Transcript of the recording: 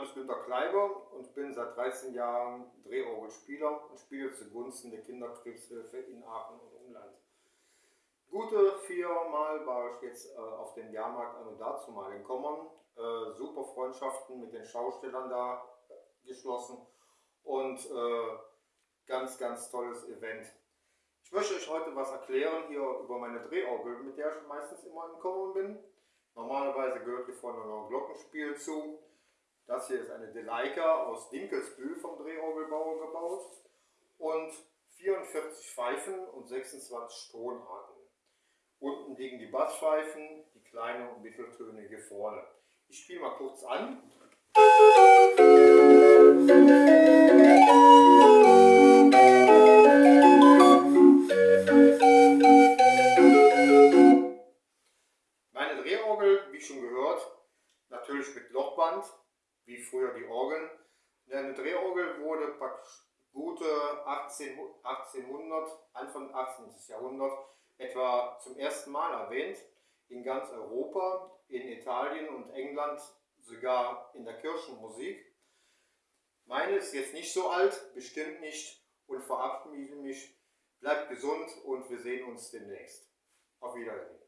Name ist Günter Kleiber und bin seit 13 Jahren Drehorgelspieler und spiele zugunsten der Kinderkrebshilfe in Aachen und Umland. Gute viermal war ich jetzt äh, auf dem Jahrmarkt an und dazu mal in Kommern. Äh, super Freundschaften mit den Schaustellern da geschlossen und äh, ganz, ganz tolles Event. Ich möchte euch heute was erklären hier über meine Drehorgel, mit der ich meistens immer in Kommern bin. Normalerweise gehört hier vorne noch ein Glockenspiel zu. Das hier ist eine Deleika aus Dinkelsbühl vom Drehorgelbauer gebaut und 44 Pfeifen und 26 Tonarten. Unten liegen die Basspfeifen, die kleinen und Mitteltöne hier vorne. Ich spiele mal kurz an. Meine Drehorgel, wie schon gehört, natürlich mit Lochband, wie früher die Orgeln. Eine Drehorgel wurde praktisch gute 18, 1800, Anfang 18. Jahrhundert etwa zum ersten Mal erwähnt in ganz Europa, in Italien und England, sogar in der Kirchenmusik. Meine ist jetzt nicht so alt, bestimmt nicht und verabschiede mich. Bleibt gesund und wir sehen uns demnächst. Auf Wiedersehen.